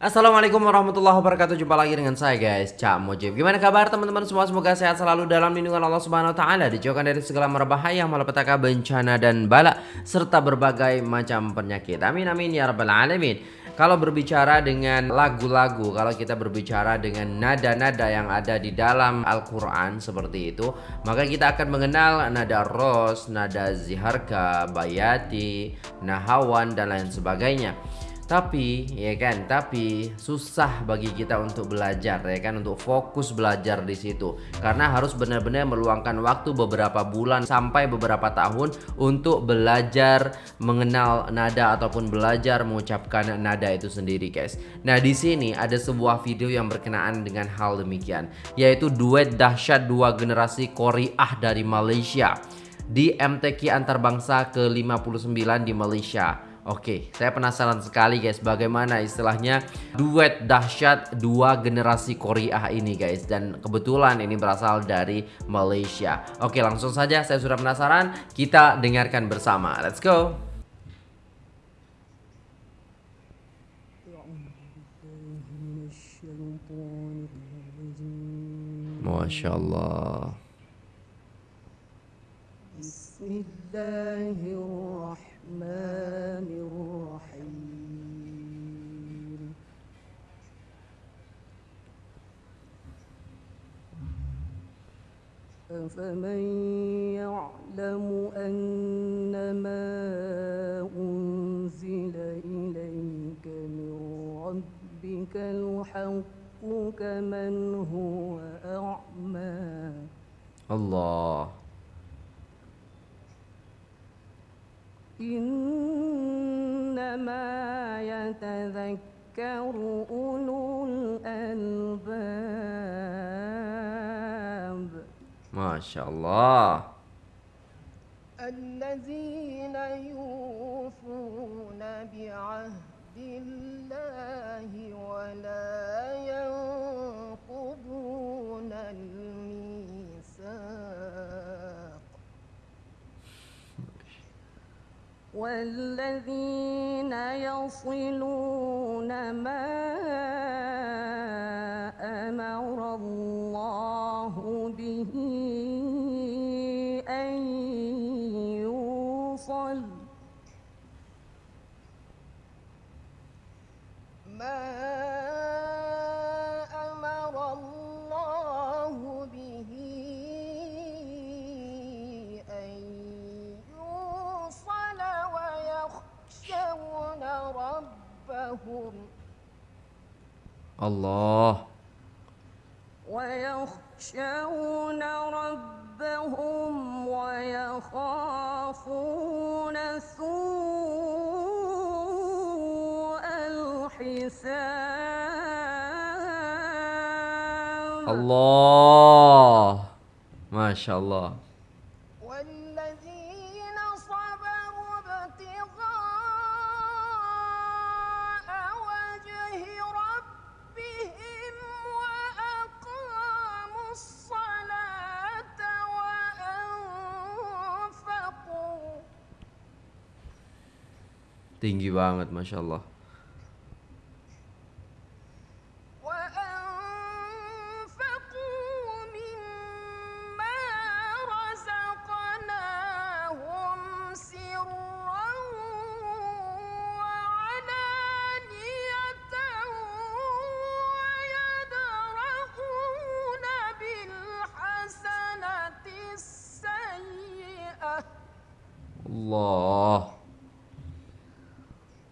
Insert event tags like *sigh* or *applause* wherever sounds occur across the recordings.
Assalamualaikum warahmatullahi wabarakatuh. Jumpa lagi dengan saya guys, Cak Mojib. Gimana kabar teman-teman semua? Semoga sehat selalu dalam lindungan Allah Subhanahu wa taala, dijauhkan dari segala bahaya, malapetaka, bencana dan bala serta berbagai macam penyakit. Amin amin ya rabbal alamin. Kalau berbicara dengan lagu-lagu, kalau kita berbicara dengan nada-nada yang ada di dalam Al-Qur'an seperti itu, maka kita akan mengenal nada ros, nada ziharka, bayati, nahawan dan lain sebagainya. Tapi ya kan, tapi susah bagi kita untuk belajar ya kan untuk fokus belajar di situ karena harus benar-benar meluangkan waktu beberapa bulan sampai beberapa tahun untuk belajar mengenal nada ataupun belajar mengucapkan nada itu sendiri guys. Nah, di sini ada sebuah video yang berkenaan dengan hal demikian yaitu duet dahsyat dua generasi Koreah dari Malaysia di MTQ antarbangsa ke-59 di Malaysia. Oke, saya penasaran sekali guys bagaimana istilahnya duet dahsyat dua generasi Korea ini guys dan kebetulan ini berasal dari Malaysia. Oke, langsung saja saya sudah penasaran, kita dengarkan bersama. Let's go. Masya Allah. Bismillahirrahmanirrahim. أفمن يعلم أنما أنزل إليك من ربك الحق كمن هو أعمى الله إنما يتذكر أولو ما شاء الله الذين يوفون بعهد الله ولا ينقضون الميثاق والذين يصلون ما صل ما أمر الله به أن يوصل ويخشون ربهم الله ويخشون ربهم ويخافون الله ما شاء الله والذين صبروا ابتغاء وجه ربهم وأقاموا الصلاة وأنفقوا tinggi banget masya Allah الله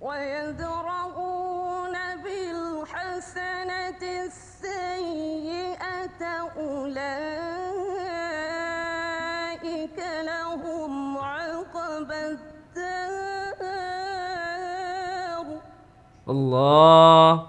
ويدرؤون بالحسنة السيئة أولئك لهم عقب الدار الله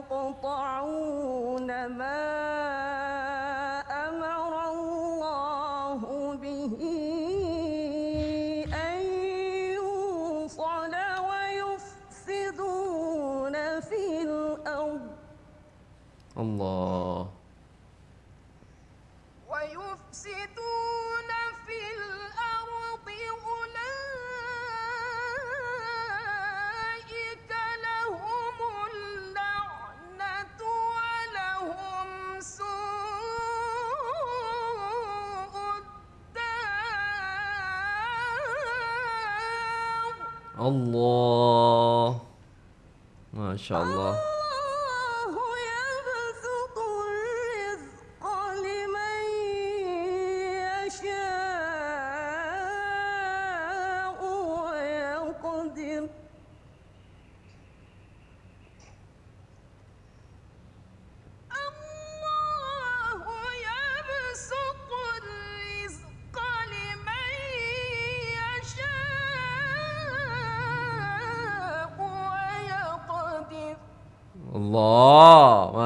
يقطعون ما Allah. Masya Allah.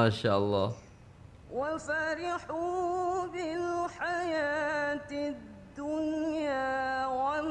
شاء الله وفرحوا بالحياة الدنيا وما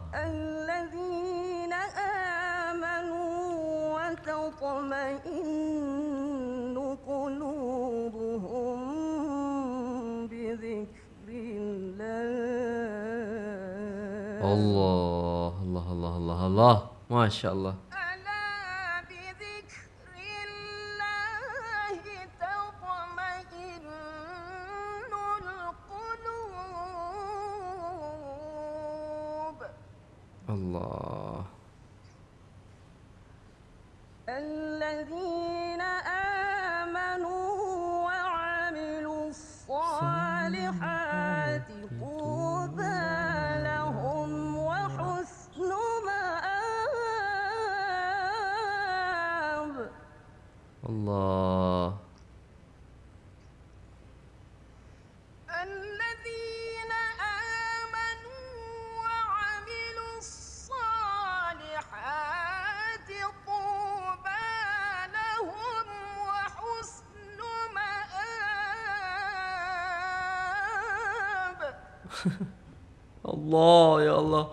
الله ما شاء الله بذكر الله القلوب الله *laughs* الله يا الله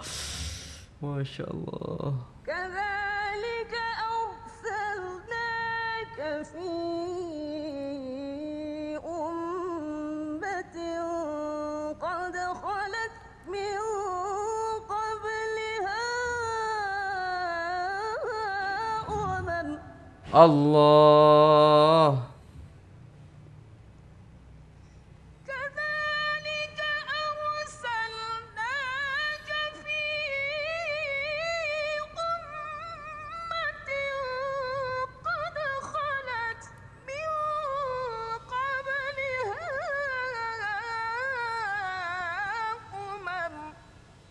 ما شاء الله كذلك أرسلناك في أمة قد خلت من قبلها أمم الله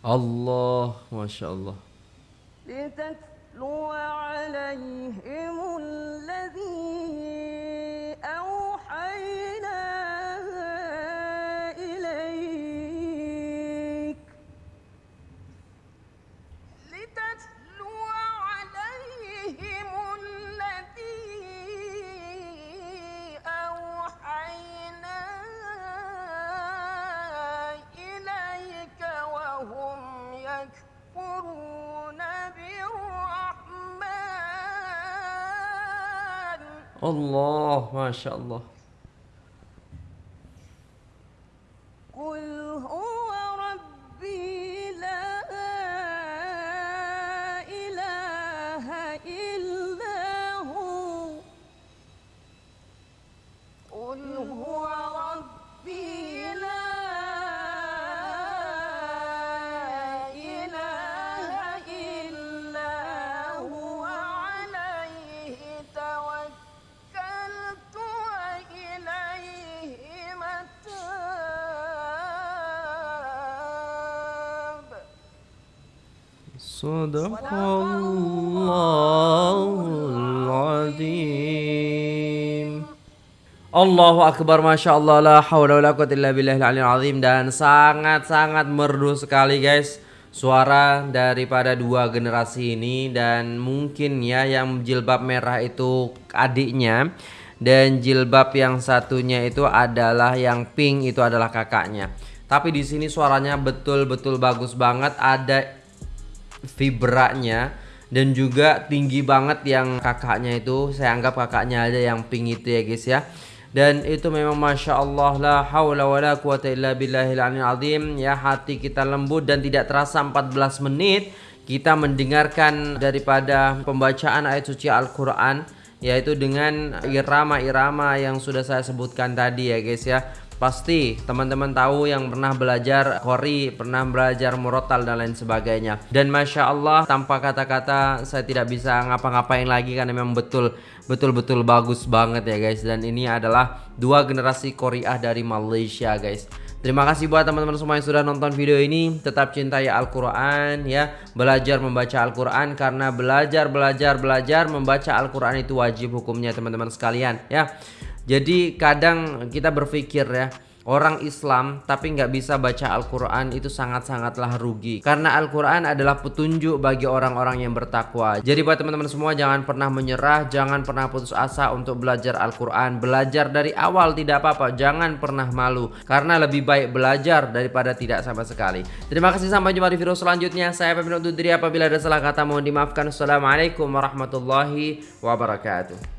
Allah maşallah. الله ما شاء الله Sadaqallahul azim. Allahu akbar Masya Allah la wa la quwwata illa billahil aliyil azim dan sangat-sangat merdu sekali guys suara daripada dua generasi ini dan mungkin ya yang jilbab merah itu adiknya dan jilbab yang satunya itu adalah yang pink itu adalah kakaknya. Tapi di sini suaranya betul-betul bagus banget. Ada vibranya dan juga tinggi banget yang kakaknya itu saya anggap kakaknya aja yang pink itu ya guys ya dan itu memang masya Allah la haula wala quwata bila billahil aldim ya hati kita lembut dan tidak terasa 14 menit kita mendengarkan daripada pembacaan ayat suci Al-Qur'an yaitu dengan irama-irama yang sudah saya sebutkan tadi ya guys ya Pasti teman-teman tahu yang pernah belajar kori, pernah belajar murotal dan lain sebagainya. Dan masya Allah tanpa kata-kata saya tidak bisa ngapa-ngapain lagi karena memang betul betul bagus banget ya guys. Dan ini adalah dua generasi koriah dari Malaysia guys. Terima kasih buat teman-teman semua yang sudah nonton video ini. Tetap cintai Al-Quran ya. Belajar membaca Al-Quran karena belajar, belajar, belajar membaca Al-Quran itu wajib hukumnya teman-teman sekalian ya. Jadi kadang kita berpikir ya Orang Islam tapi nggak bisa baca Al-Quran itu sangat-sangatlah rugi Karena Al-Quran adalah petunjuk bagi orang-orang yang bertakwa Jadi buat teman-teman semua jangan pernah menyerah Jangan pernah putus asa untuk belajar Al-Quran Belajar dari awal tidak apa-apa Jangan pernah malu Karena lebih baik belajar daripada tidak sama sekali Terima kasih sampai jumpa di video selanjutnya Saya Pemilu Dudri apabila ada salah kata mohon dimaafkan Assalamualaikum warahmatullahi wabarakatuh